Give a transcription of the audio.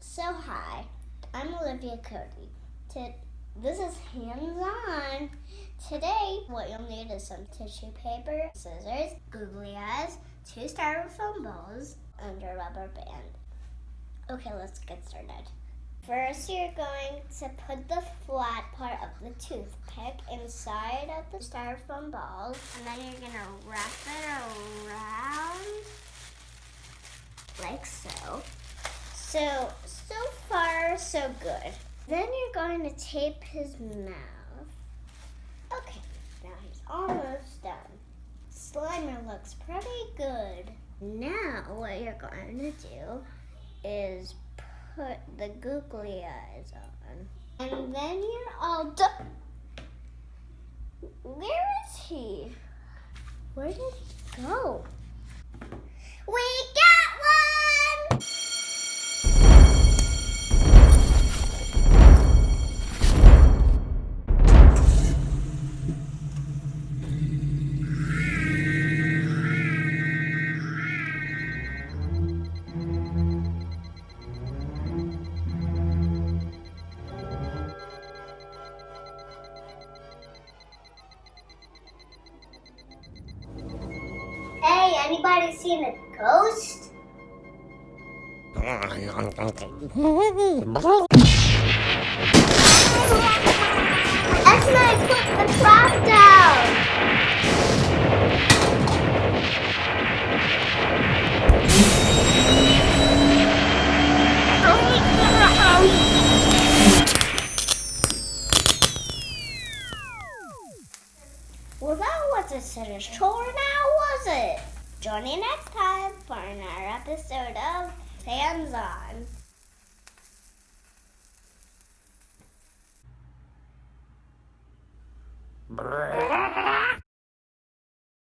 So hi, I'm Olivia Cody. To, this is Hands On. Today, what you'll need is some tissue paper, scissors, googly eyes, two styrofoam balls, and a rubber band. Okay, let's get started. First, you're going to put the flat part of the toothpick inside of the styrofoam balls, and then you're going to wrap it around like so. So, so far, so good. Then you're going to tape his mouth. Okay, now he's almost done. Slimer looks pretty good. Now, what you're going to do is put the googly eyes on. And then you're all done. Where is he? Where did he go? We anybody seen a ghost? That's when put the trap down. Well, that wasn't a chore now, was it? Join me next time for another episode of Hands On.